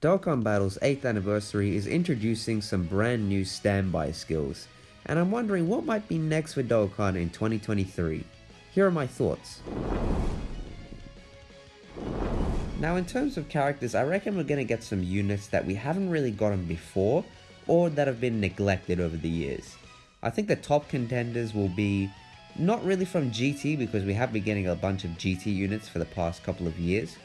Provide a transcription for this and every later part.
Dokkan Battle's 8th anniversary is introducing some brand new standby skills, and I'm wondering what might be next for Dokkan in 2023. Here are my thoughts. Now in terms of characters, I reckon we're going to get some units that we haven't really gotten before, or that have been neglected over the years. I think the top contenders will be not really from GT because we have been getting a bunch of GT units for the past couple of years.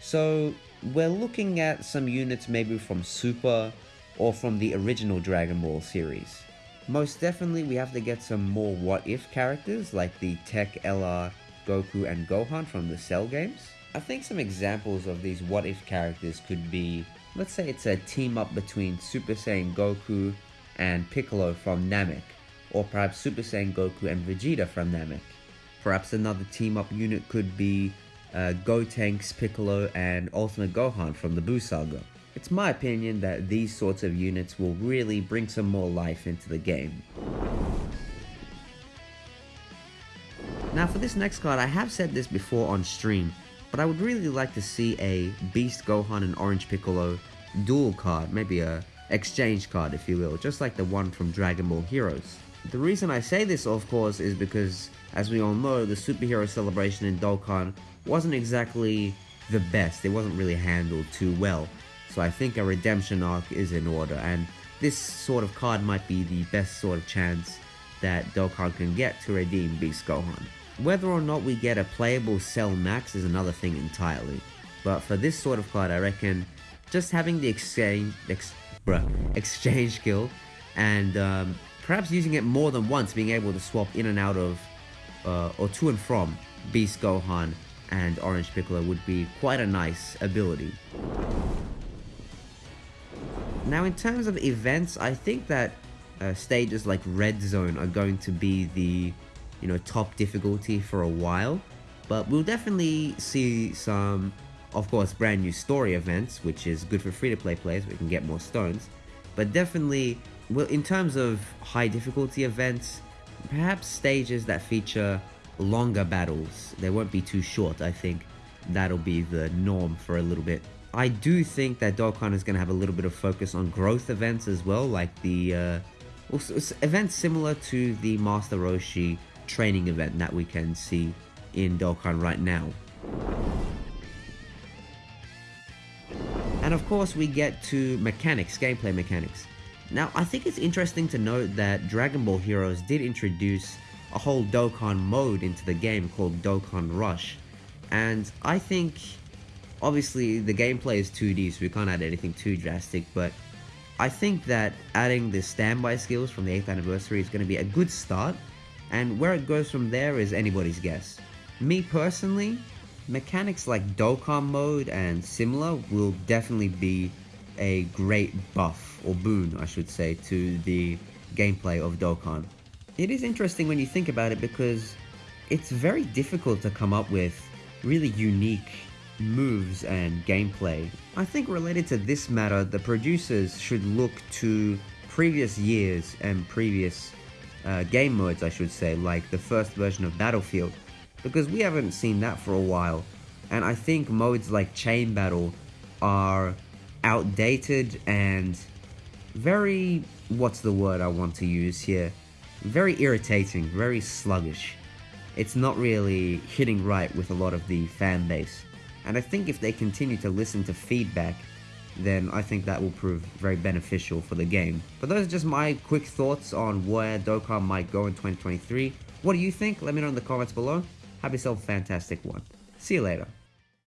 So we're looking at some units maybe from Super or from the original Dragon Ball series. Most definitely we have to get some more what if characters like the TEQ, LR, Goku and Gohan from the Cell games. I think some examples of these what if characters could be, let's say it's a team up between Super Saiyan Goku and Piccolo from Namek, or perhaps Super Saiyan Goku and Vegeta from Namek. Perhaps another team up unit could be uh, Gotenks, Piccolo, and Ultimate Gohan from the Buu Saga. It's my opinion that these sorts of units will really bring some more life into the game. Now for this next card, I have said this before on stream, but I would really like to see a Beast Gohan and Orange Piccolo dual card, maybe a exchange card if you will, just like the one from Dragon Ball Heroes. The reason I say this of course is because as we all know, the superhero celebration in Dokkan wasn't exactly the best. It wasn't really handled too well. So I think a redemption arc is in order, and this sort of card might be the best sort of chance that Dokkan can get to redeem Beast Gohan. Whether or not we get a playable Cell Max is another thing entirely. But for this sort of card, I reckon just having the exchange, ex, bruh, exchange skill and um, perhaps using it more than once, being able to swap in and out of uh, or to and from Beast Gohan and Orange Piccolo would be quite a nice ability. Now in terms of events, I think that uh, stages like Red Zone are going to be the you know top difficulty for a while, but we'll definitely see some, of course, brand new story events, which is good for free-to-play players. We can get more stones, but definitely, well, in terms of high difficulty events, perhaps stages that feature longer battles. They won't be too short, I think. That'll be the norm for a little bit. I do think that Dokkan is going to have a little bit of focus on growth events as well, like the uh, events similar to the Master Roshi training event that we can see in Dokkan right now. And of course we get to mechanics, gameplay mechanics. Now I think it's interesting to note that Dragon Ball Heroes did introduce a whole Dokkan mode into the game called Dokkan Rush. And I think, obviously the gameplay is 2D so we can't add anything too drastic, but I think that adding the standby skills from the 8th anniversary is going to be a good start, and where it goes from there is anybody's guess. Me personally, mechanics like Dokkan mode and similar will definitely be a great buff, or boon I should say, to the gameplay of Dokkan. It is interesting when you think about it because it's very difficult to come up with really unique moves and gameplay. I think related to this matter, the producers should look to previous years and previous uh, game modes, I should say, like the first version of Battlefield, because we haven't seen that for a while. And I think modes like Chain Battle are outdated and very, what's the word I want to use here? very irritating, very sluggish. It's not really hitting right with a lot of the fan base. And I think if they continue to listen to feedback, then I think that will prove very beneficial for the game. But those are just my quick thoughts on where Dokkan might go in 2023. What do you think? Let me know in the comments below. Have yourself a fantastic one. See you later.